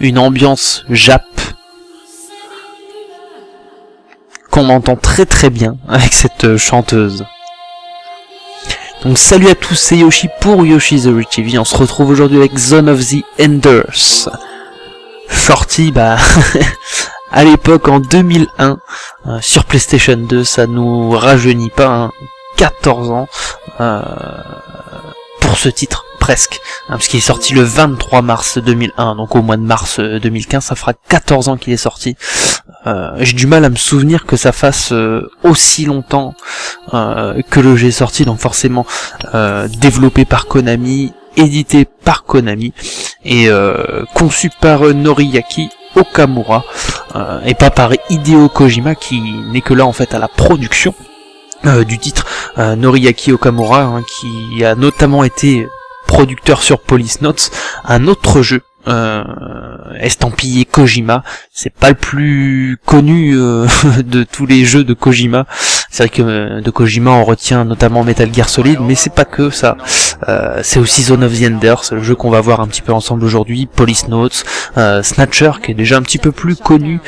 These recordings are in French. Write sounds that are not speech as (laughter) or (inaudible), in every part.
Une ambiance Jap qu'on entend très très bien avec cette euh, chanteuse. Donc salut à tous, c'est Yoshi pour Yoshi's Ori TV. On se retrouve aujourd'hui avec Zone of the Enders. Sorti bah (laughs) à l'époque en 2001 euh, sur PlayStation 2, ça nous rajeunit pas, hein, 14 ans euh, pour ce titre presque, hein, parce qu'il est sorti le 23 mars 2001, donc au mois de mars euh, 2015, ça fera 14 ans qu'il est sorti. Euh, J'ai du mal à me souvenir que ça fasse euh, aussi longtemps euh, que le jeu est sorti, donc forcément euh, développé par Konami, édité par Konami, et euh, conçu par euh, Noriyaki Okamura, euh, et pas par Hideo Kojima, qui n'est que là en fait à la production. euh, du titre euh, Noriyaki Okamura hein, qui a notamment été producteur sur Police Notes, un autre jeu euh, estampillé Kojima. C'est pas le plus connu euh, (laughs) de tous les jeux de Kojima. C'est vrai que euh, de Kojima on retient notamment Metal Gear Solid, mais c'est pas que ça. Euh, c'est aussi Zone of the Enders, le jeu qu'on va voir un petit peu ensemble aujourd'hui, Police Notes, Snatcher qui est déjà un petit peu plus connu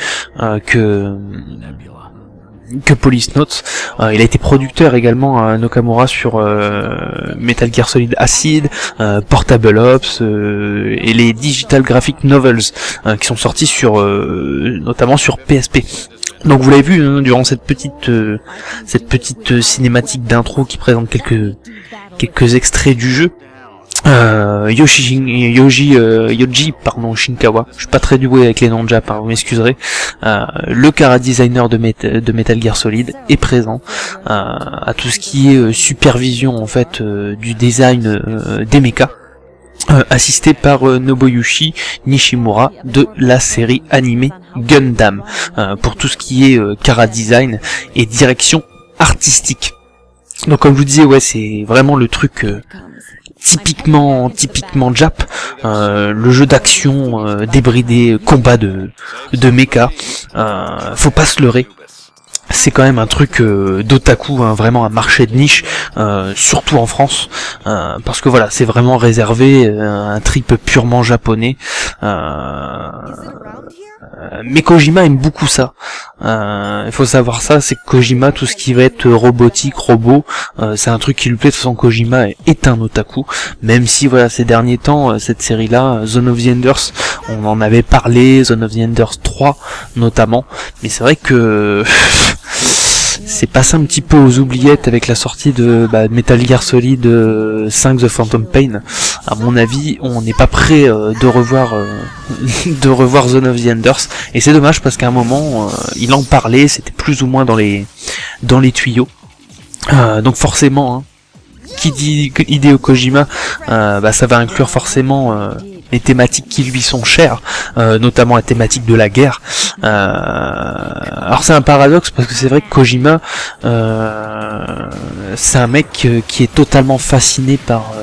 que que Police Notes. Euh, il a été producteur également à Nokamura sur euh, Metal Gear Solid Acid, euh, Portable Ops euh, et les Digital Graphic Novels euh, qui sont sortis sur euh, notamment sur PSP. Donc vous l'avez vu hein, durant cette petite euh, cette petite euh, cinématique d'intro qui présente quelques quelques extraits du jeu. Euh, Yoshi, Yoji, euh, Yoji, pardon, Shinkawa. Je suis pas très doué avec les noms de hein, vous m'excuserez. Euh, le cara designer de, Met- de Metal Gear Solid est présent euh, à tout ce qui est euh, supervision en fait euh, du design des mechas. assisté par Nobuyushi Nishimura de la série animée Gundam pour tout ce qui est cara design et direction artistique. Donc comme je vous disais, ouais, c'est vraiment le truc typiquement typiquement Jap, euh, le jeu d'action euh, débridé, combat de de mecha. Euh, faut pas se leurrer. C'est quand même un truc euh, d'otaku, hein, vraiment un marché de niche, euh, surtout en France, euh, parce que voilà, c'est vraiment réservé à un trip purement japonais. Euh, mais Kojima aime beaucoup ça. Euh, Il faut savoir ça, c'est que Kojima, tout ce qui va être robotique, robot, euh, c'est un truc qui lui plaît. De toute façon, Kojima est un otaku, même si voilà, ces derniers temps, cette série-là, Zone of the Enders, on en avait parlé, Zone of the Enders 3 notamment, mais c'est vrai que (laughs) c'est passé un petit peu aux oubliettes avec la sortie de bah, Metal Gear Solid euh, 5 The Phantom Pain. À mon avis, on n'est pas prêt euh, de revoir euh, (laughs) de revoir Zone of the Enders et c'est dommage parce qu'à un moment euh, il en parlait, c'était plus ou moins dans les dans les tuyaux. Euh, donc forcément, hein, qui dit Hideo Kojima, euh, bah, ça va inclure forcément les thématiques qui lui sont chères, euh, notamment la thématique de la guerre. Euh, alors c'est un paradoxe parce que c'est vrai que Kojima, euh, c'est un mec qui est totalement fasciné par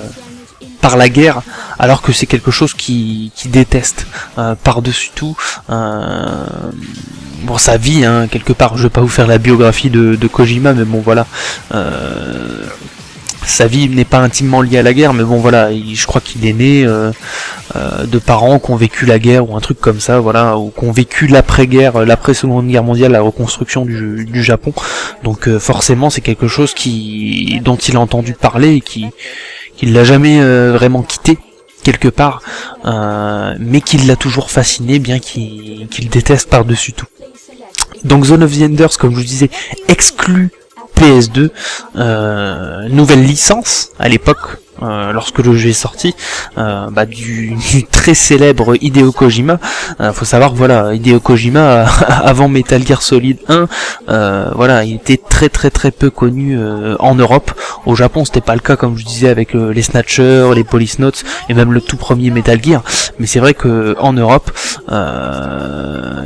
par la guerre, alors que c'est quelque chose qui, déteste euh, par-dessus tout. Euh, bon, sa vie, hein, quelque part. Je vais pas vous faire la biographie de, Kojima, mais bon, voilà. Euh, sa vie n'est pas intimement liée à la guerre, mais bon voilà, il- je crois qu'il est né euh, de parents qui ont vécu la guerre ou un truc comme ça, voilà, ou qui ont vécu l'après-guerre, l'après-seconde guerre mondiale, la reconstruction du, Japon. Donc forcément, c'est quelque chose qui dont il a entendu parler et qui qu'il l'a jamais euh, vraiment quitté quelque part, euh, mais qu'il l'a toujours fasciné, bien qu'il déteste par-dessus tout. Donc Zone of the Enders, comme je vous disais, exclut PS2, euh, nouvelle licence à l'époque, euh, lorsque le jeu est sorti, euh, bah, du, (laughs) du très célèbre Hideo Kojima. Euh, faut savoir voilà, Hideo Kojima, (laughs) avant Metal Gear Solid 1, euh, voilà, il était très très très peu connu euh, en Europe. Au Japon, c'était pas le cas, comme je disais, avec les Snatchers, les Police Notes et même le tout premier Metal Gear. Mais c'est vrai que en Europe,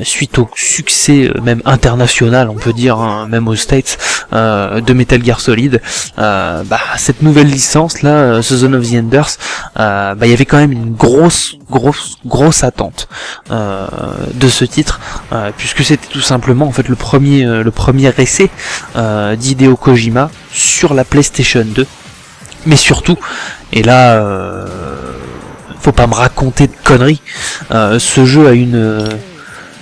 suite au succès même international, on peut dire, hein, même aux States, de Metal Gear Solid, bah, cette nouvelle licence là, ce Zone of the Enders, euh, bah, il y avait quand même une grosse, grosse, grosse attente euh, de ce titre, euh, puisque c'était tout simplement en fait le premier, le premier essai d'Hideo Kojima sur la PlayStation 2, mais surtout, et là, faut pas me raconter de conneries, ce jeu a une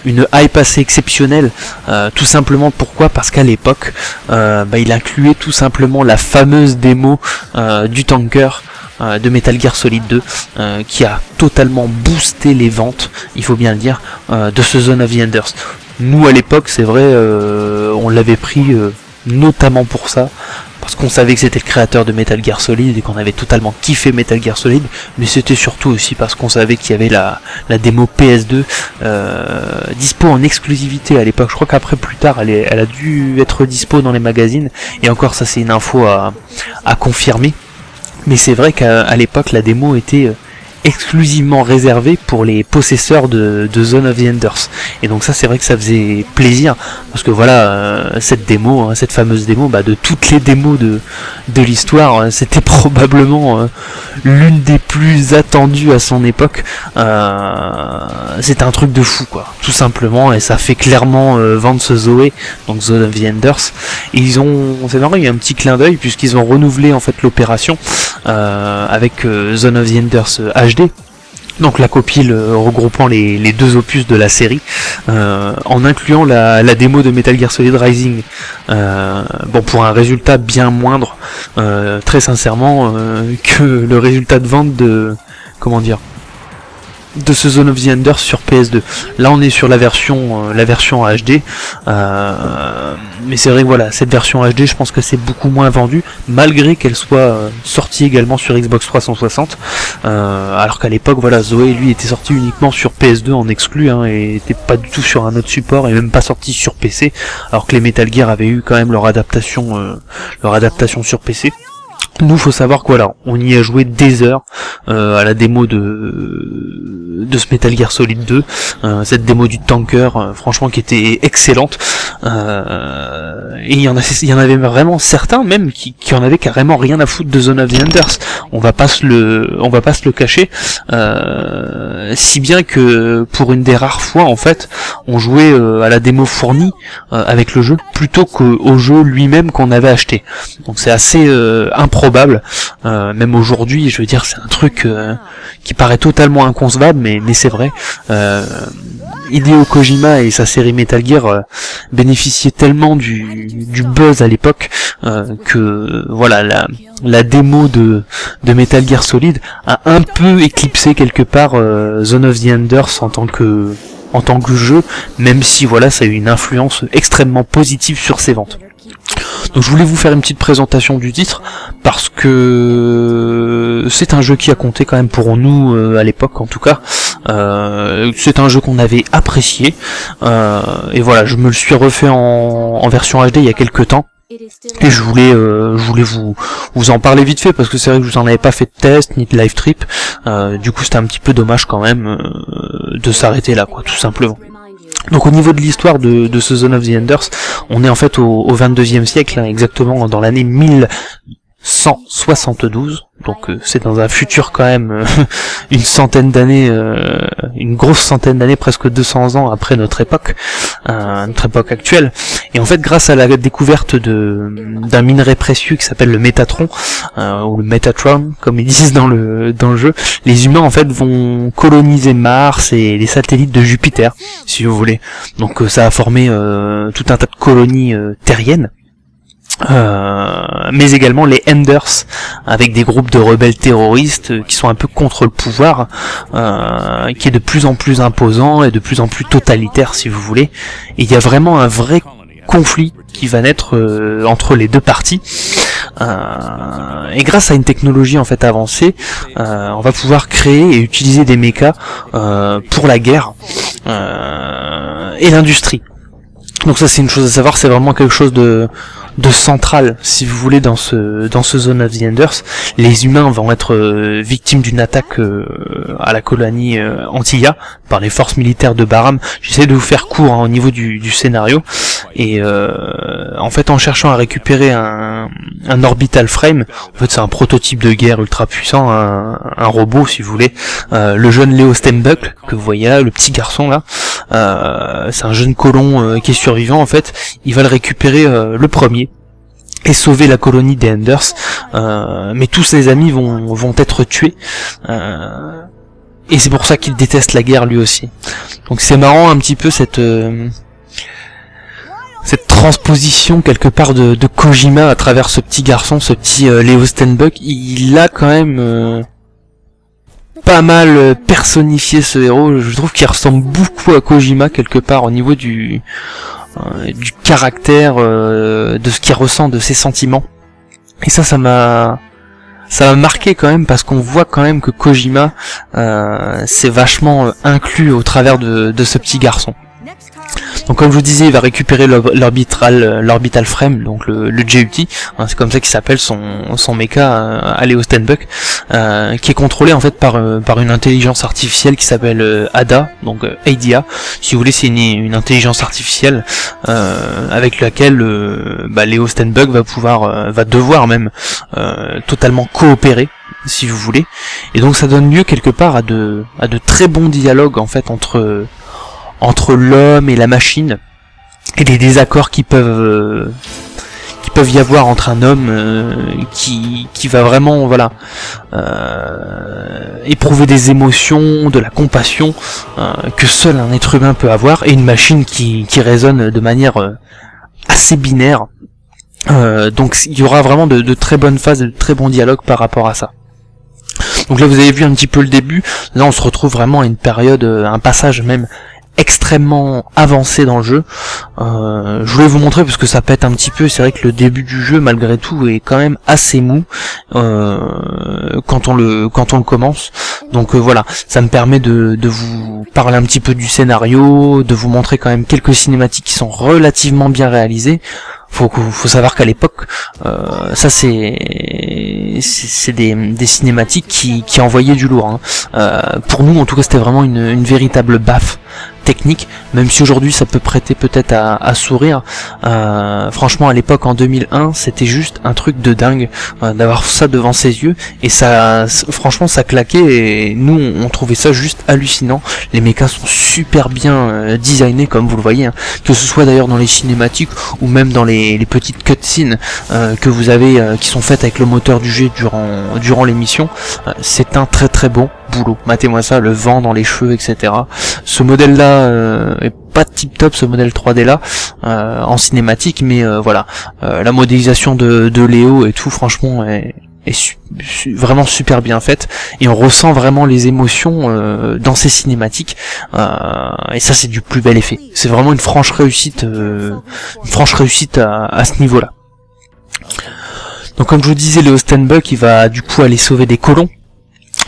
une hype assez exceptionnelle, euh, tout simplement pourquoi? Parce qu'à l'époque, euh, bah, il incluait tout simplement la fameuse démo euh, du tanker euh, de Metal Gear Solid 2, euh, qui a totalement boosté les ventes, il faut bien le dire, de ce Zone of the Enders. Nous à l'époque, c'est vrai, on l'avait pris notamment pour ça, parce qu'on savait que c'était le créateur de Metal Gear Solid et qu'on avait totalement kiffé Metal Gear Solid, mais c'était surtout aussi parce qu'on savait qu'il y avait la, la démo PS2 euh, dispo en exclusivité à l'époque. Je crois qu'après plus tard, elle, elle a dû être dispo dans les magazines, et encore ça c'est une info à, à confirmer. Mais c'est vrai qu'à l'époque la démo était euh, exclusivement réservée pour les possesseurs de, de Zone of the Enders. Et donc ça c'est vrai que ça faisait plaisir parce que voilà euh, cette démo, hein, cette fameuse démo, bah, de toutes les démos de, de l'histoire, euh, c'était (laughs) probablement euh, l'une des plus attendues à son époque. Euh, c'est un truc de fou quoi, tout simplement, et ça fait clairement euh, vendre ce Zoé, donc Zone of the Enders. Ils ont, c'est marrant, il y a un petit clin d'œil puisqu'ils ont renouvelé en fait l'opération avec euh, Zone of the Enders euh, HD. Donc la copie le- regroupant les, les deux opus de la série, euh, en incluant la, la démo de Metal Gear Solid Rising. Euh, bon, pour un résultat bien moindre, euh, très sincèrement, euh, que le résultat de vente de comment dire de ce Zone of the Enders sur PS2. Là, on est sur la version, euh, la version HD, euh, mais c'est vrai voilà, cette version HD, je pense que c'est beaucoup moins vendu, malgré qu'elle soit euh, sortie également sur Xbox 360. euh, alors qu'à l'époque, voilà, Zoé lui était sorti uniquement sur PS2 en exclu, hein, et était pas du tout sur un autre support, et même pas sorti sur PC, alors que les Metal Gear avaient eu quand même leur adaptation, leur adaptation sur PC. Nous, faut savoir que voilà, on y a joué des heures euh, à la démo de de ce Metal Gear Solid 2, euh, cette démo du tanker, euh, franchement qui était excellente. Euh, et il y en avait vraiment certains même qui, qui en avaient carrément rien à foutre de Zone of the Enders. On va pas se le, on va pas se le cacher. Euh, si bien que pour une des rares fois en fait, on jouait à la démo fournie avec le jeu plutôt qu'au jeu lui-même qu'on avait acheté. Donc c'est assez euh, Euh, même aujourd'hui, je veux dire, c'est un truc euh, qui paraît totalement inconcevable, mais, c'est vrai. Euh, Kojima et sa série Metal Gear euh, bénéficiaient tellement du, du buzz à l'époque que voilà la, démo de, Metal Gear Solid a un peu éclipsé quelque part Zone of the Enders en tant que en tant que jeu, même si voilà ça a eu une influence extrêmement positive sur ses ventes. Donc je voulais vous faire une petite présentation du titre parce que c'est un jeu qui a compté quand même pour nous euh, à l'époque en tout cas. Euh, c'est un jeu qu'on avait apprécié Euh, et voilà, je me le suis refait en, version HD il y a quelques temps. Et je voulais, euh, je voulais vous vous en parler vite fait parce que c'est vrai que je vous en avais pas fait de test ni de live trip. Du coup, c'était un petit peu dommage quand même de s'arrêter là, quoi, tout simplement. Donc au niveau de l'histoire de, de ce Zone of the Enders, on est en fait au, au 22e siècle, hein, exactement dans l'année 1172. Donc euh, c'est dans un futur quand même euh, (laughs) une centaine d'années, euh, une grosse centaine d'années, presque 200 ans après notre époque, notre époque actuelle. Et en fait, grâce à la découverte d'un minerai précieux qui s'appelle le Métatron ou le Metatron, comme ils disent dans le dans le jeu, les humains en fait vont coloniser Mars et les satellites de Jupiter, si vous voulez. Donc ça a formé tout un tas de colonies terriennes. Euh, mais également les Enders, avec des groupes de rebelles terroristes qui sont un peu contre le pouvoir, euh, qui est de plus en plus imposant et de plus en plus totalitaire si vous voulez. Et il y a vraiment un vrai conflit qui va naître euh, entre les deux parties. Euh, et grâce à une technologie en fait avancée, euh, on va pouvoir créer et utiliser des mechas pour la guerre et l'industrie. Donc ça c'est une chose à savoir, c'est vraiment quelque chose de de central, si vous voulez, dans ce dans ce Zone of the Enders. Les humains vont être euh, victimes d'une attaque euh, à la colonie euh, Antilla par les forces militaires de Baram. J'essaie de vous faire court hein, au niveau du, du scénario. Et en fait, en cherchant à récupérer un, un orbital frame, en fait c'est un prototype de guerre ultra puissant, un, un robot si vous voulez, le jeune Leo Stenbuck, que vous voyez là, le petit garçon là, c'est un jeune colon qui est survivant en fait, il va le récupérer le premier et sauver la colonie des Enders, euh, mais tous ses amis vont, vont être tués, euh, et c'est pour ça qu'il déteste la guerre lui aussi. Donc c'est marrant un petit peu cette euh, cette transposition quelque part de, de, Kojima à travers ce petit garçon, ce petit Leo Stenbuck, il a quand même pas mal personnifié ce héros, je trouve qu'il ressemble beaucoup à Kojima quelque part au niveau du euh, du caractère, euh, de ce qu'il ressent, de ses sentiments. Et ça, ça m'a ça m'a marqué quand même parce qu'on voit quand même que Kojima euh, s'est vachement euh, inclus au travers de, de ce petit garçon. Donc comme je vous disais, il va récupérer l'orbital euh, l'orbital frame, donc le, le hein, c'est comme ça qu'il s'appelle son, son mecha euh, à Leo Stenbuck, euh, qui est contrôlé en fait par, par une intelligence artificielle qui s'appelle ADA, donc ADA. Si vous voulez, c'est une, intelligence artificielle avec laquelle bah, Leo Stenbuck va pouvoir, va devoir même totalement coopérer si vous voulez. Et donc ça donne lieu quelque part à de, à de très bons dialogues en fait entre entre l'homme et la machine et les désaccords qui peuvent euh, qui peuvent y avoir entre un homme euh, qui qui va vraiment voilà euh, éprouver des émotions, de la compassion que seul un être humain peut avoir et une machine qui qui résonne de manière assez binaire. donc il y aura vraiment de, de très bonnes phases, de très bons dialogues par rapport à ça. Donc là vous avez vu un petit peu le début, là on se retrouve vraiment à une période, un passage même extrêmement avancé dans le jeu. Euh, je voulais vous montrer parce que ça pète un petit peu. C'est vrai que le début du jeu, malgré tout, est quand même assez mou euh, quand on le quand on le commence. Donc euh, voilà, ça me permet de, de vous parler un petit peu du scénario, de vous montrer quand même quelques cinématiques qui sont relativement bien réalisées faut faut savoir qu'à l'époque euh, ça c'est c'est des, des cinématiques qui, qui envoyaient du lourd hein. euh, pour nous en tout cas c'était vraiment une, une véritable baffe technique, même si aujourd'hui ça peut prêter peut-être à, sourire. Euh, franchement, à l'époque en 2001, c'était juste un truc de dingue euh, d'avoir ça devant ses yeux et ça, franchement, ça claquait et nous on, trouvait ça juste hallucinant. Les mechas sont super bien euh, designés comme vous le voyez, hein. que ce soit d'ailleurs dans les cinématiques ou même dans les, les petites cutscenes que vous avez qui sont faites avec le moteur du jeu durant durant l'émission. c'est un très très bon boulot. Matez-moi ça, le vent dans les cheveux, etc. Ce modèle-là euh, est pas tip top, ce modèle 3D là, euh, en cinématique, mais euh, voilà, la modélisation de, de Léo et tout, franchement, est, vraiment super bien faite. Et on ressent vraiment les émotions dans ces cinématiques. Et ça c'est du plus bel effet. C'est vraiment une franche réussite une franche réussite à, ce niveau là donc comme je vous disais Léo Stenbuck il va du coup aller sauver des colons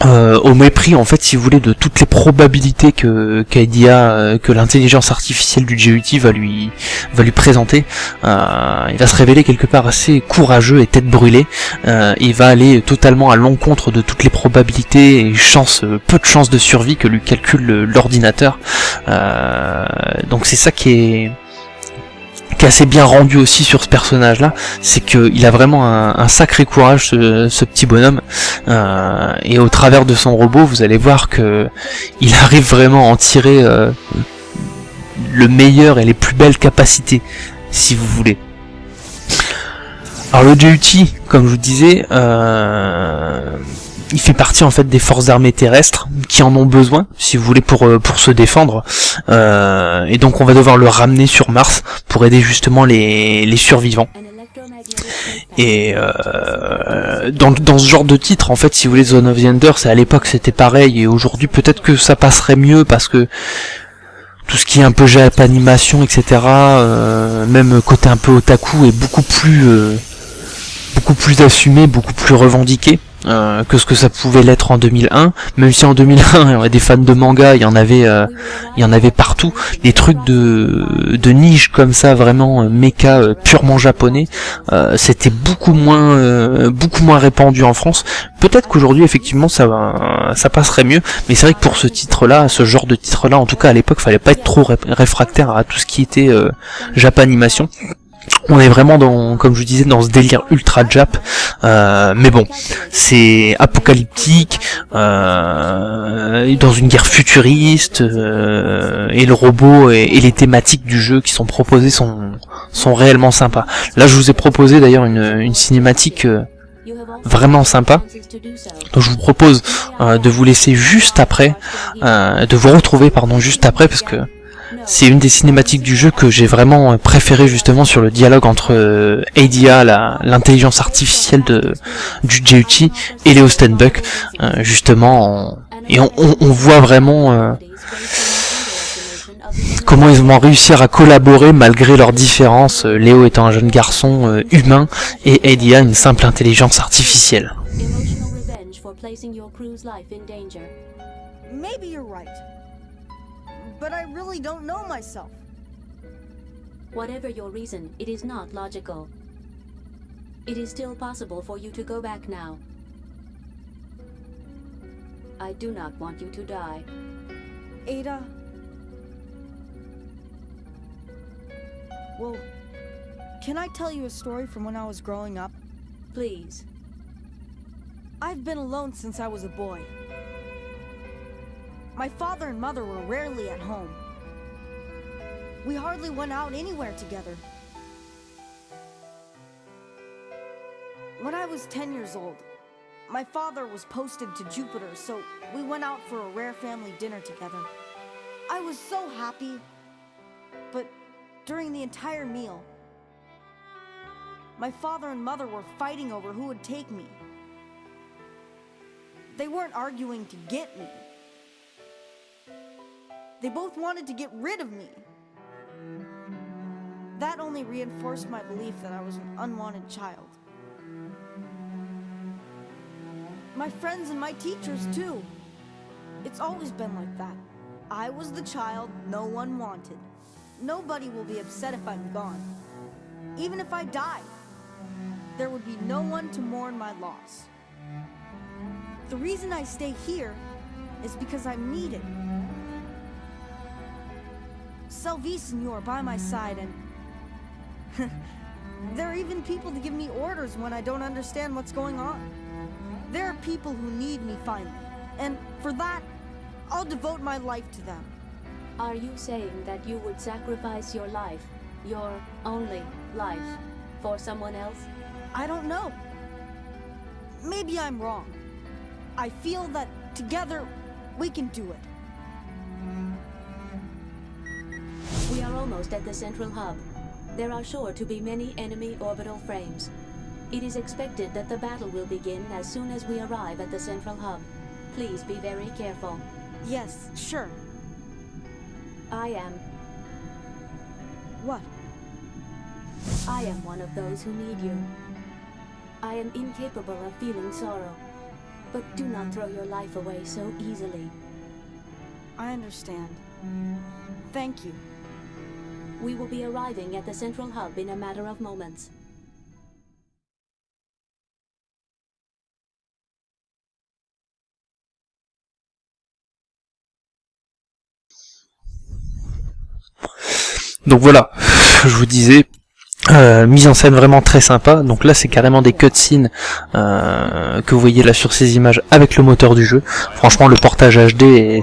euh, au mépris en fait si vous voulez de toutes les probabilités que qu'IDEA, euh, que l'intelligence artificielle du GUT va lui va lui présenter euh, il va se révéler quelque part assez courageux et tête brûlée. Il va aller totalement à l'encontre de toutes les probabilités et chances peu de chances de survie que lui calcule le- l'ordinateur. Donc c'est ça qui est qui est assez bien rendu aussi sur ce personnage là c'est qu'il a vraiment un, sacré courage ce, ce petit bonhomme euh, et au travers de son robot, vous allez voir que il arrive vraiment à en tirer euh, le meilleur et les plus belles capacités, si vous voulez. Alors le JUT, comme je vous disais, euh, il fait partie en fait des forces armées terrestres qui en ont besoin, si vous voulez, pour euh, pour se défendre. Euh, et donc on va devoir le ramener sur Mars pour aider justement les, les survivants. Et euh, dans, dans ce genre de titre, en fait, si vous voulez, Zone of the Ender, c'est à l'époque c'était pareil, et aujourd'hui peut-être que ça passerait mieux parce que tout ce qui est un peu animation, etc., euh, même côté un peu otaku, est beaucoup plus euh, beaucoup plus assumé, beaucoup plus revendiqué. Euh, que ce que ça pouvait l'être en 2001, même si en 2001 il y avait des fans de manga, il y en avait, euh, il y en avait partout, des trucs de, de niche comme ça, vraiment euh, méca euh, purement japonais, euh, c'était beaucoup moins beaucoup moins répandu en France. Peut-être qu'aujourd'hui effectivement ça va ça passerait mieux, mais c'est vrai que pour ce titre-là, ce genre de titre-là, en tout cas à l'époque, fallait pas être trop ré- réfractaire à tout ce qui était Japanimation. On est vraiment dans, comme je vous disais, dans ce délire ultra Jap, euh, mais bon, c'est apocalyptique, euh, dans une guerre futuriste, euh, et le robot et, les thématiques du jeu qui sont proposées sont sont réellement sympas. Là, je vous ai proposé d'ailleurs une, une cinématique euh, vraiment sympa. Donc je vous propose de vous laisser juste après, de vous retrouver pardon juste après parce que c'est une des cinématiques du jeu que j'ai vraiment euh, préféré justement sur le dialogue entre euh, ADA, la- l'intelligence artificielle de du JUT et Léo Stenbuck, euh, justement, en- et on, on- on voit vraiment euh, comment ils vont réussir à collaborer malgré leurs différences, euh, Léo étant un jeune garçon euh, humain et Adia une simple intelligence artificielle. Maybe you're right. But I really don't know myself. Whatever your reason, it is not logical. It is still possible for you to go back now. I do not want you to die. Ada. Well, can I tell you a story from when I was growing up? Please. I've been alone since I was a boy. My father and mother were rarely at home. We hardly went out anywhere together. When I was 10 years old, my father was posted to Jupiter, so we went out for a rare family dinner together. I was so happy, but during the entire meal, my father and mother were fighting over who would take me. They weren't arguing to get me. They both wanted to get rid of me. That only reinforced my belief that I was an unwanted child. My friends and my teachers, too. It's always been like that. I was the child no one wanted. Nobody will be upset if I'm gone. Even if I die, there would be no one to mourn my loss. The reason I stay here is because I'm needed. You by my side, and (laughs) there are even people to give me orders when I don't understand what's going on. There are people who need me finally, and for that, I'll devote my life to them. Are you saying that you would sacrifice your life, your only life, for someone else? I don't know. Maybe I'm wrong. I feel that together we can do it. Are almost at the central hub. There are sure to be many enemy orbital frames. It is expected that the battle will begin as soon as we arrive at the central hub. Please be very careful. Yes, sure. I am. What? I am one of those who need you. I am incapable of feeling sorrow. But do not throw your life away so easily. I understand. Thank you. We will be arriving at the central hub in a matter of moments. Donc voilà, je vous disais, euh, mise en scène vraiment très sympa. Donc là, c'est carrément des cutscenes euh, que vous voyez là sur ces images avec le moteur du jeu. Franchement, le portage HD est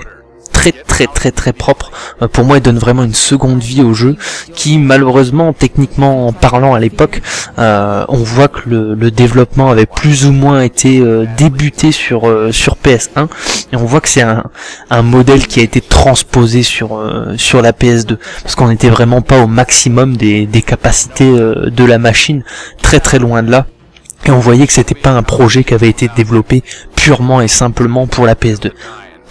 très très très très propre. Euh, pour moi, il donne vraiment une seconde vie au jeu, qui malheureusement, techniquement en parlant à l'époque, euh, on voit que le, le, développement avait plus ou moins été euh, débuté sur euh, sur PS1, et on voit que c'est un, un modèle qui a été transposé sur euh, sur la PS2, parce qu'on n'était vraiment pas au maximum des, des capacités euh, de la machine, très très loin de là. Et on voyait que c'était pas un projet qui avait été développé purement et simplement pour la PS2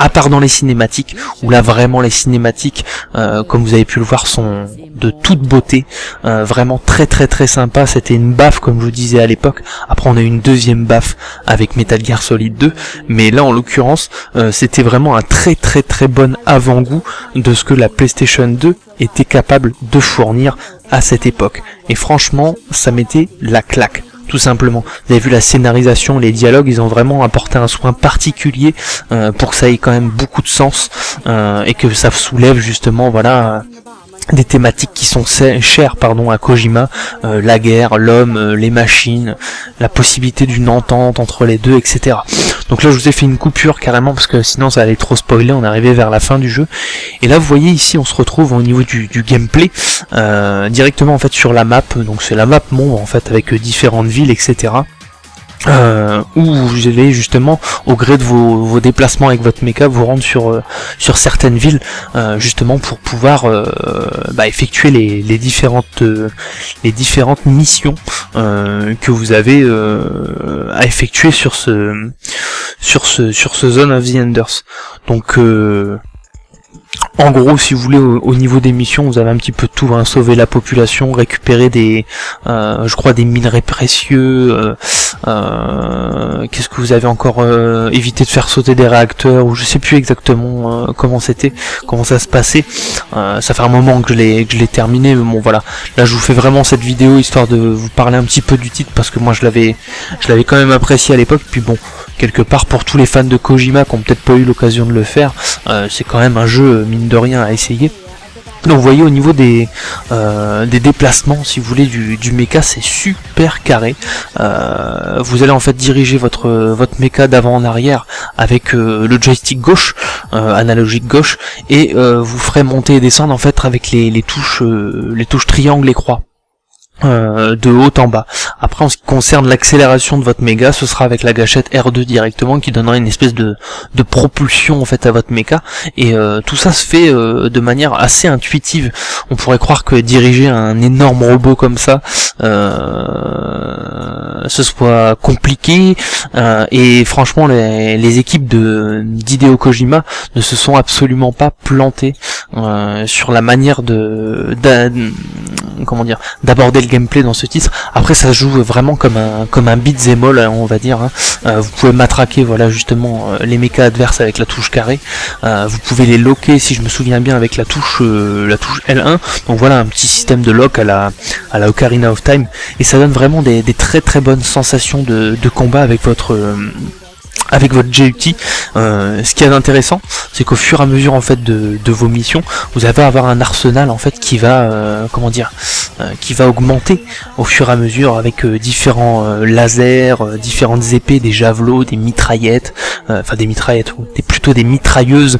à part dans les cinématiques, où là vraiment les cinématiques, euh, comme vous avez pu le voir, sont de toute beauté, euh, vraiment très très très sympa, c'était une baffe comme je vous disais à l'époque, après on a eu une deuxième baffe avec Metal Gear Solid 2, mais là en l'occurrence, euh, c'était vraiment un très très très bon avant-goût de ce que la PlayStation 2 était capable de fournir à cette époque. Et franchement, ça mettait la claque tout simplement. Vous avez vu la scénarisation, les dialogues, ils ont vraiment apporté un soin particulier euh, pour que ça ait quand même beaucoup de sens euh, et que ça soulève justement voilà des thématiques qui sont chères pardon à Kojima, euh, la guerre, l'homme, euh, les machines, la possibilité d'une entente entre les deux, etc. Donc là je vous ai fait une coupure carrément parce que sinon ça allait trop spoiler, on arrivé vers la fin du jeu. Et là vous voyez ici on se retrouve au niveau du, du gameplay, euh, directement en fait sur la map, donc c'est la map monde en fait avec différentes villes, etc euh, où vous allez justement au gré de vos, vos, déplacements avec votre mecha vous rendre sur euh, sur certaines villes euh, justement pour pouvoir euh, bah, effectuer les, les différentes euh, les différentes missions que vous avez à effectuer sur ce sur ce sur ce zone of the Enders. Donc en gros, si vous voulez, au, niveau des missions, vous avez un petit peu tout, hein, sauver la population, récupérer des, euh, je crois, des minerais précieux. Euh, euh, Qu'est-ce que vous avez encore Éviter de faire sauter des réacteurs, ou je sais plus exactement comment c'était, comment ça se passait. Ça fait un moment que je l'ai que je l'ai terminé, mais bon voilà. Là, je vous fais vraiment cette vidéo histoire de vous parler un petit peu du titre parce que moi, je l'avais, je l'avais quand même apprécié à l'époque. Puis bon, quelque part pour tous les fans de Kojima qui ont peut-être pas eu l'occasion de le faire, c'est quand même un jeu mine de rien à essayer. Donc vous voyez au niveau des, euh, des déplacements, si vous voulez, du, du mecha, c'est super carré. Euh, vous allez en fait diriger votre votre mecha d'avant en arrière avec euh, le joystick gauche, euh, analogique gauche, et vous ferez monter et descendre en fait avec les, les touches les touches triangle et croix. Euh, de haut en bas. Après en ce qui concerne l'accélération de votre méga, ce sera avec la gâchette R2 directement qui donnera une espèce de, propulsion en fait à votre méca et euh, tout ça se fait euh, de manière assez intuitive. On pourrait croire que diriger un énorme robot comme ça ce soit compliqué et franchement les, les équipes de d'Hideo Kojima ne se sont absolument pas plantées sur la manière de, comment dire d'aborder le gameplay dans ce titre. Après ça joue vraiment comme un comme un beat'em all, on va dire. Hein. Euh, vous pouvez matraquer voilà justement euh, les mechas adverses avec la touche carré. Euh, vous pouvez les loquer si je me souviens bien avec la touche la touche L1. Donc voilà un petit système de lock à la à la Ocarina of Time et ça donne vraiment des, très très bonnes sensations de combat avec votre avec votre JUT. Euh, ce qui est intéressant, c'est qu'au fur et à mesure en fait de, de, vos missions, vous allez avoir un arsenal en fait qui va, euh, comment dire, euh, qui va augmenter au fur et à mesure avec euh, différents euh, lasers, euh, différentes épées, des javelots, des mitraillettes, enfin des mitraillettes, ou des, plutôt des mitrailleuses,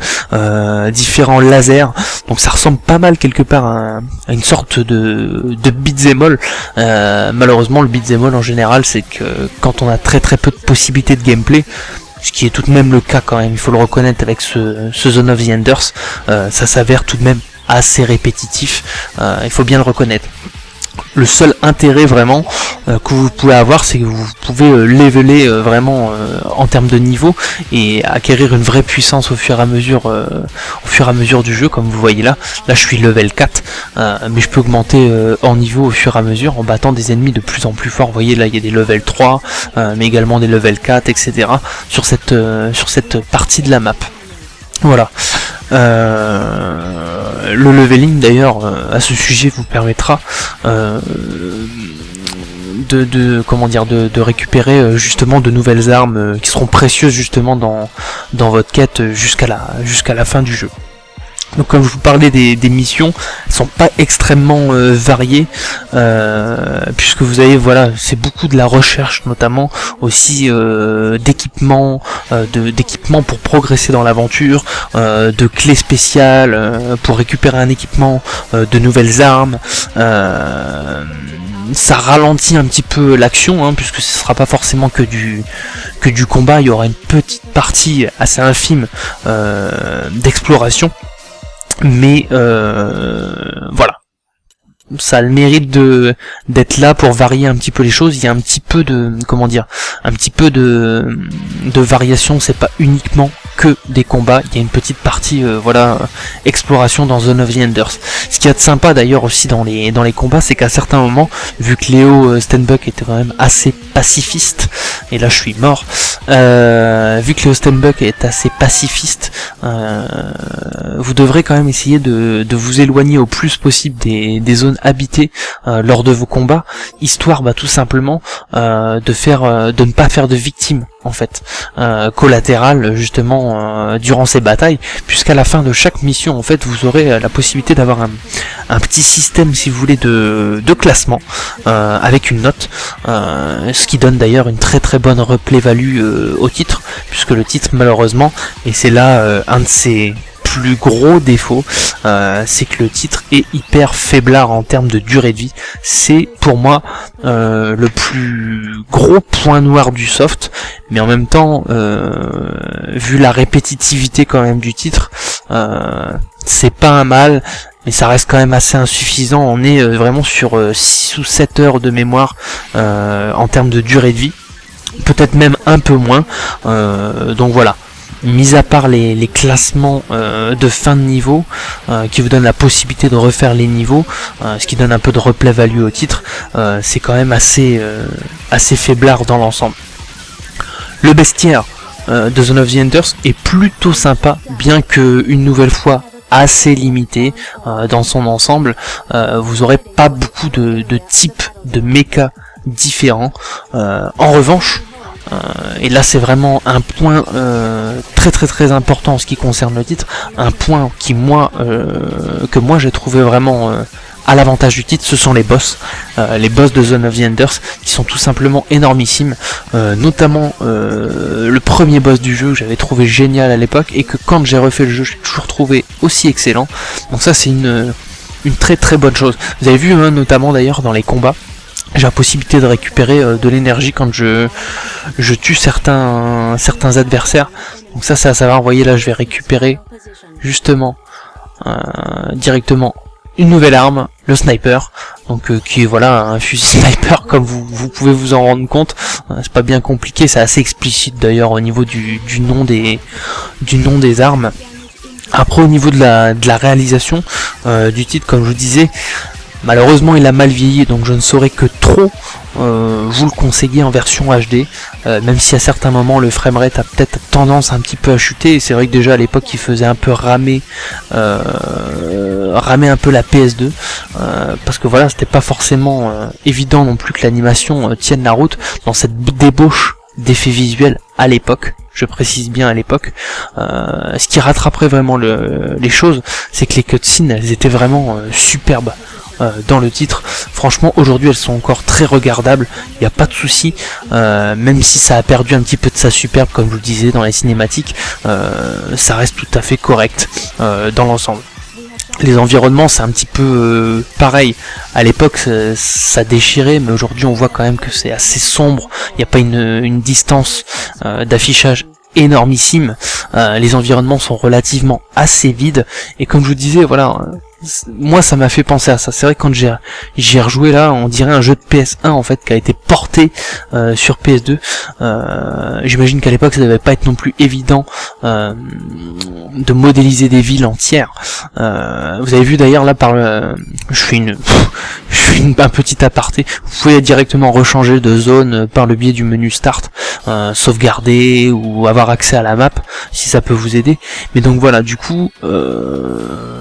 différents lasers. Donc ça ressemble pas mal quelque part à, à une sorte de, de beat'em all. malheureusement, le beat'em all en général, c'est que quand on a très très peu de possibilités de gameplay, ce qui est tout de même le cas quand même, il faut le reconnaître avec ce, Zone of the Enders, euh, ça s'avère tout de même assez répétitif, euh, il faut bien le reconnaître. Le seul intérêt vraiment euh, que vous pouvez avoir c'est que vous pouvez euh, leveler euh, vraiment en termes de niveau et acquérir une vraie puissance au fur et à mesure au fur et à mesure du jeu comme vous voyez là. Là je suis level 4 euh, mais je peux augmenter en niveau au fur et à mesure en battant des ennemis de plus en plus forts. Vous voyez là il y a des level 3 euh, mais également des level 4 etc sur cette sur cette partie de la map. Voilà. Euh, le leveling d'ailleurs euh, à ce sujet vous permettra euh, de, de comment dire de, de récupérer justement de nouvelles armes qui seront précieuses justement dans dans votre quête jusqu'à la jusqu'à la fin du jeu. Donc comme je vous parlais des, des missions, elles sont pas extrêmement euh, variées, euh, puisque vous avez voilà, c'est beaucoup de la recherche notamment aussi euh, d'équipements, euh, d'équipements pour progresser dans l'aventure, euh, de clés spéciales euh, pour récupérer un équipement, de nouvelles armes. ça ralentit un petit peu l'action, hein, puisque ce sera pas forcément que du que du combat. Il y aura une petite partie assez infime d'exploration mais euh, voilà ça a le mérite de d'être là pour varier un petit peu les choses. Il y a un petit peu de comment dire un petit peu de de variation. C'est pas uniquement que des combats. Il y a une petite partie euh, voilà exploration dans Zone of the Enders. Ce qu'il y a de sympa d'ailleurs aussi dans les dans les combats c'est qu'à certains moments vu que Léo euh, Stenbuck était quand même assez pacifiste et là je suis mort euh, vu que Léo Stenbuck est assez pacifiste vous devrez quand même essayer de, de vous éloigner au plus possible des, des zones habitées euh, lors de vos combats, histoire bah, tout simplement euh, de faire, euh, de ne pas faire de victimes en fait collatérales justement durant ces batailles, puisqu'à la fin de chaque mission en fait vous aurez la possibilité d'avoir un, petit système si vous voulez de, de classement avec une note, ce qui donne d'ailleurs une très très bonne replay value au titre, puisque le titre malheureusement, et c'est là un de ses plus gros défauts, euh, c'est que le titre est hyper faiblard en termes de durée de vie. C'est pour moi euh, le plus gros point noir du soft, mais en même temps, euh, vu la répétitivité quand même du titre, c'est pas un mal, mais ça reste quand même assez insuffisant. On est vraiment sur euh, 6 ou 7 heures de mémoire en termes de durée de vie, peut-être même un peu moins. Donc voilà mis à part les, les classements euh, de fin de niveau euh, qui vous donnent la possibilité de refaire les niveaux, euh, ce qui donne un peu de replay value au titre, euh, c'est quand même assez, euh, assez faiblard dans l'ensemble. Le bestiaire euh, de Zone of the Enders est plutôt sympa, bien que une nouvelle fois assez limité dans son ensemble. Vous aurez pas beaucoup de, de types de mecha différents. En revanche, et là c'est vraiment un point euh, très très très important en ce qui concerne le titre, un point qui moi euh, que moi j'ai trouvé vraiment euh, à l'avantage du titre, ce sont les boss, euh, les boss de Zone of the Enders, qui sont tout simplement énormissimes, euh, notamment euh, le premier boss du jeu que j'avais trouvé génial à l'époque, et que quand j'ai refait le jeu, j'ai toujours trouvé aussi excellent. Donc ça c'est une, une très très bonne chose. Vous avez vu hein, notamment d'ailleurs dans les combats, j'ai la possibilité de récupérer euh, de l'énergie quand je, je tue certains, certains adversaires. Donc ça c'est à savoir, vous voyez là je vais récupérer justement euh, directement une nouvelle arme, le sniper, donc euh, qui est voilà un fusil (laughs) sniper comme vous, vous pouvez vous en rendre compte. Euh, c'est pas bien compliqué, c'est assez explicite d'ailleurs au niveau du, du nom des du nom des armes. Après au niveau de la, de la réalisation euh, du titre, comme je vous disais, malheureusement il a mal vieilli, donc je ne saurais que trop euh, vous le conseiller en version HD, euh, même si à certains moments le framerate a peut-être tendance un petit peu à chuter, c'est vrai que déjà à l'époque il faisait un peu ramer, euh, ramer un peu la PS2, euh, parce que voilà c'était pas forcément évident non plus que l'animation tienne la route dans cette débauche d'effets visuels à l'époque, je précise bien à l'époque. Ce qui rattraperait vraiment le- les choses, c'est que les cutscenes, elles étaient vraiment superbes euh, dans le titre. Franchement, aujourd'hui, elles sont encore très regardables. Il n'y a pas de souci, euh, même si ça a perdu un petit peu de sa superbe, comme je vous le disais dans les cinématiques, euh, ça reste tout à fait correct euh, dans l'ensemble. Les environnements, c'est un petit peu euh, pareil. À l'époque, ça, déchirait, mais aujourd'hui, on voit quand même que c'est assez sombre. Il n'y a pas une, une distance euh, d'affichage énormissime. Euh, les environnements sont relativement assez vides. Et comme je vous disais, voilà, moi ça m'a fait penser à ça. C'est vrai que quand j'ai j'y ai rejoué là, on dirait un jeu de PS1 en fait qui a été porté euh, sur PS2. Euh, J'imagine qu'à l'époque ça devait pas être non plus évident euh, de modéliser des villes entières. Vous avez vu d'ailleurs là par le, je fais une, (laughs) je fais une- un petit aparté. Vous pouvez directement rechanger de zone par le biais du menu Start, sauvegarder ou avoir accès à la map si ça peut vous aider. Mais donc voilà, du coup, euh,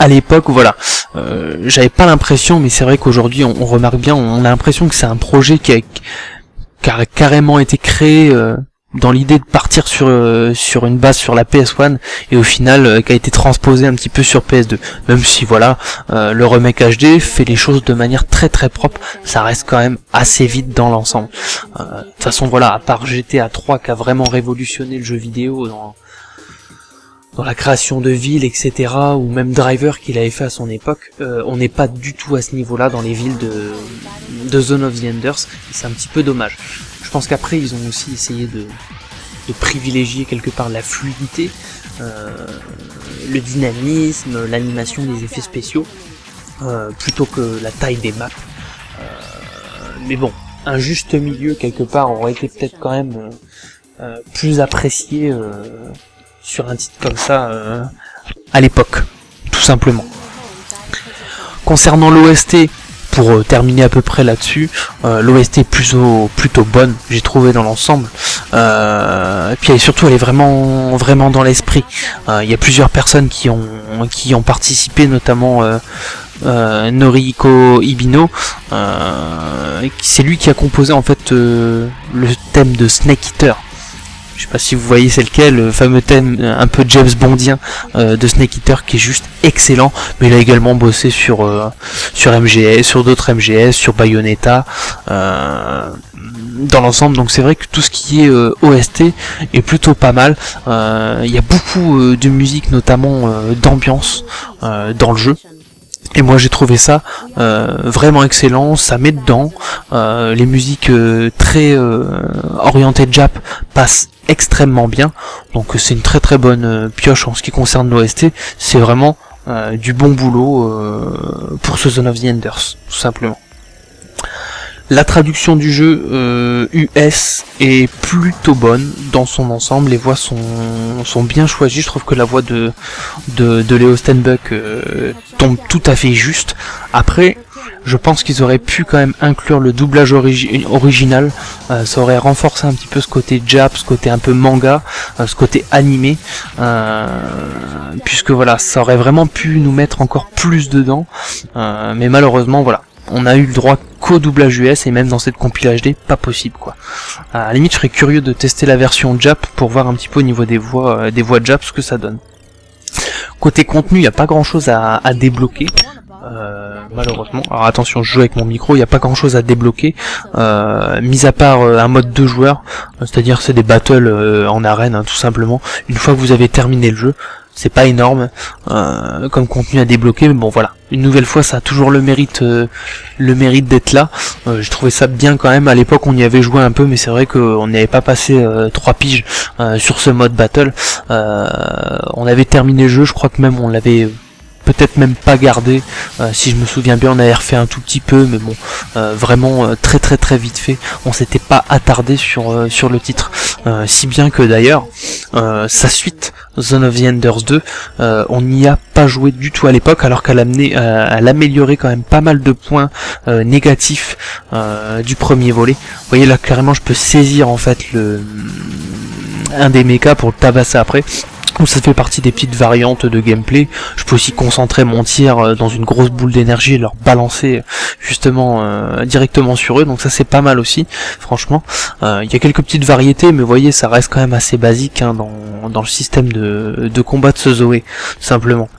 à l'époque, voilà, euh, j'avais pas l'impression, mais c'est vrai qu'aujourd'hui on, remarque bien, on a l'impression que c'est un projet qui a, carrément été créé. euh, dans l'idée de partir sur euh, une base sur la PS1 et au final euh, qui a été transposé un petit peu sur PS2 même si voilà euh, le remake HD fait les choses de manière très très propre ça reste quand même assez vite dans l'ensemble de toute façon voilà à part GTA 3 qui a vraiment révolutionné le jeu vidéo dans dans la création de villes etc ou même Driver qu'il avait fait à son époque euh, on n'est pas du tout à ce niveau là dans les villes de de Zone of the Enders et c'est un petit peu dommage je pense qu'après ils ont aussi essayé de privilégier quelque part la fluidité, euh, le dynamisme, l'animation des effets spéciaux, euh, plutôt que la taille des maps. Mais bon, un juste milieu quelque part aurait été peut-être quand même plus apprécié sur un titre comme ça euh, à l'époque, tout simplement. Concernant l'OST, pour euh, terminer à peu près là-dessus, euh, l'OST est plutôt plutôt bonne, j'ai trouvé dans l'ensemble. Euh, et puis surtout elle est vraiment vraiment dans l'esprit. Il y a plusieurs personnes qui ont qui ont participé, notamment Noriko Ibino. C'est lui qui a composé en fait le thème de Snake Eater. Je sais pas si vous voyez c'est lequel, le fameux thème euh, un peu James Bondien euh, de Snake Eater qui est juste excellent. Mais il a également bossé sur euh, sur MGS, sur d'autres MGS, sur Bayonetta. euh, dans l'ensemble, donc c'est vrai que tout ce qui est euh, OST est plutôt pas mal. Euh, Il y a beaucoup de musique, notamment d'ambiance dans le jeu. Et moi j'ai trouvé ça euh, vraiment excellent, ça met dedans. Euh, les musiques euh, très orientées Jap passent extrêmement bien. Donc c'est une très très bonne pioche en ce qui concerne l'OST. C'est vraiment du bon boulot pour ce Zone of the Enders, tout simplement. La traduction du jeu euh, US est plutôt bonne dans son ensemble, les voix sont, sont bien choisies, je trouve que la voix de, de, de Léo Stenbuck euh, tombe tout à fait juste. Après, je pense qu'ils auraient pu quand même inclure le doublage origi- original, euh, ça aurait renforcé un petit peu ce côté Jap, ce côté un peu manga, euh, ce côté animé, euh, puisque voilà, ça aurait vraiment pu nous mettre encore plus dedans, euh, mais malheureusement voilà, on a eu le droit qu'au doublage US et même dans cette compile HD, pas possible quoi. À la limite, je serais curieux de tester la version Jap pour voir un petit peu au niveau des voix, euh, des voix Jap ce que ça donne. Côté contenu, il n'y a pas grand chose à, débloquer. euh, malheureusement. Alors attention, je joue avec mon micro, il n'y a pas grand chose à débloquer, euh, mis à part euh, un mode de joueurs, c'est-à-dire c'est des battles en arène hein, tout simplement. Une fois que vous avez terminé le jeu, c'est pas énorme euh, comme contenu à débloquer, mais bon voilà. Une nouvelle fois, ça a toujours le mérite, euh, le mérite d'être là. Euh, J'ai trouvé ça bien quand même. À l'époque, on y avait joué un peu, mais c'est vrai qu'on n'y avait pas passé euh, trois piges sur ce mode battle. On avait terminé le jeu, je crois que même on l'avait peut-être même pas gardé. Euh, si je me souviens bien, on avait refait un tout petit peu, mais bon, euh, vraiment euh, très très très vite fait. On s'était pas attardé sur sur le titre, si bien que d'ailleurs sa suite Zone of the Enders 2, euh, on n'y a pas joué du tout à l'époque, alors qu'elle amenait, elle améliorait quand même pas mal de points négatifs du premier volet. Vous voyez là clairement, je peux saisir en fait le un des mechas pour le tabasser après. Donc ça fait partie des petites variantes de gameplay. Je peux aussi concentrer mon tir euh, dans une grosse boule d'énergie et leur balancer euh, justement euh, directement sur eux. Donc ça c'est pas mal aussi, franchement. Il y a quelques petites variétés, mais vous voyez ça reste quand même assez basique hein, dans, dans le système de, de combat de ce Zoé, simplement.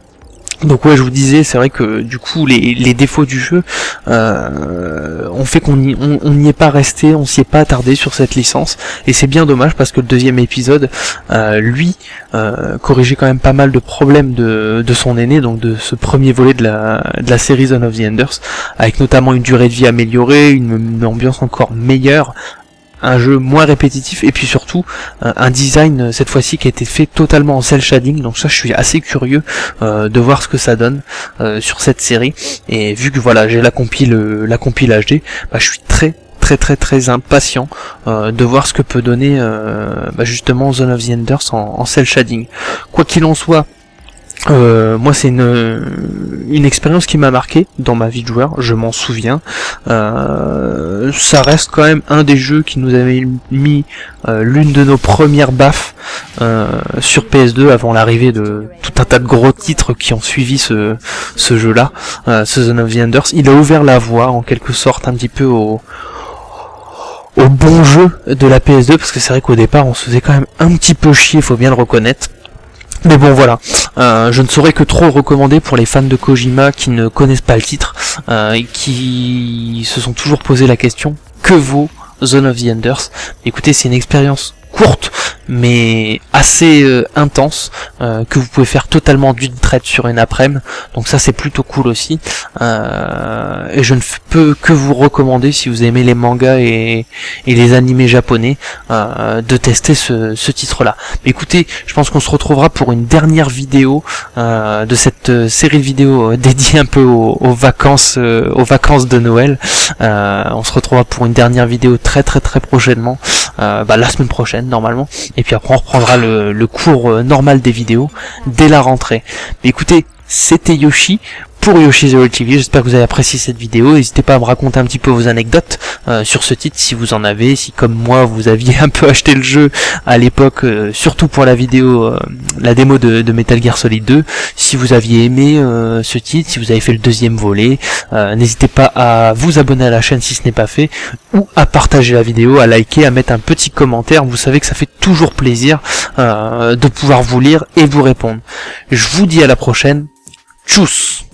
Donc ouais, je vous disais, c'est vrai que du coup les, défauts du jeu euh, ont fait qu'on n'y est pas resté, on s'y est pas attardé sur cette licence, et c'est bien dommage parce que le deuxième épisode, euh, lui, euh, corrigeait quand même pas mal de problèmes de, son aîné, donc de ce premier volet de la, série Zone of the Enders, avec notamment une durée de vie améliorée, une ambiance encore meilleure, un jeu moins répétitif et puis surtout euh, un design euh, cette fois-ci qui a été fait totalement en cel shading. Donc ça je suis assez curieux euh, de voir ce que ça donne sur cette série. Et vu que voilà j'ai la compile la compile HD bah, je suis très très très très impatient de voir ce que peut donner bah, justement Zone of the Enders en, en shading. Quoi qu'il en soit euh, moi c'est une, expérience qui m'a marqué dans ma vie de joueur, je m'en souviens. Euh, ça reste quand même un des jeux qui nous avait mis euh, l'une de nos premières baffes sur PS2 avant l'arrivée de tout un tas de gros titres qui ont suivi ce, jeu-là, ce Zone of the Enders. Il a ouvert la voie en quelque sorte un petit peu au au bon jeu de la PS2 parce que c'est vrai qu'au départ on se faisait quand même un petit peu chier, faut bien le reconnaître. Mais bon voilà, Euh, je ne saurais que trop recommander pour les fans de Kojima qui ne connaissent pas le titre euh, et qui se sont toujours posé la question que vaut Zone of the Enders? Écoutez, c'est une expérience courte mais assez euh, intense euh, que vous pouvez faire totalement d'une traite sur une après-midi. Donc ça c'est plutôt cool aussi. Euh, et je ne peux que vous recommander si vous aimez les mangas et, les animés japonais de tester ce, titre là écoutez je pense qu'on se retrouvera pour une dernière vidéo de cette série de vidéos dédiée un peu aux, aux vacances aux vacances de Noël. On se retrouvera pour une dernière vidéo très très très prochainement euh, bah, la semaine prochaine normalement. Et puis après on reprendra le, le cours euh, normal des vidéos dès la rentrée. Mais écoutez c'était Yoshi pour Yoshi's TV, j'espère que vous avez apprécié cette vidéo, n'hésitez pas à me raconter un petit peu vos anecdotes euh, sur ce titre si vous en avez, si comme moi vous aviez (laughs) un peu acheté le jeu à l'époque, euh, surtout pour la vidéo, euh, la démo de, de Metal Gear Solid 2, si vous aviez aimé ce titre, si vous avez fait le deuxième volet, n'hésitez pas à vous abonner à la chaîne si ce n'est pas fait, ou à partager la vidéo, à liker, à mettre un petit commentaire, vous savez que ça fait toujours plaisir de pouvoir vous lire et vous répondre. Je vous dis à la prochaine, tchuss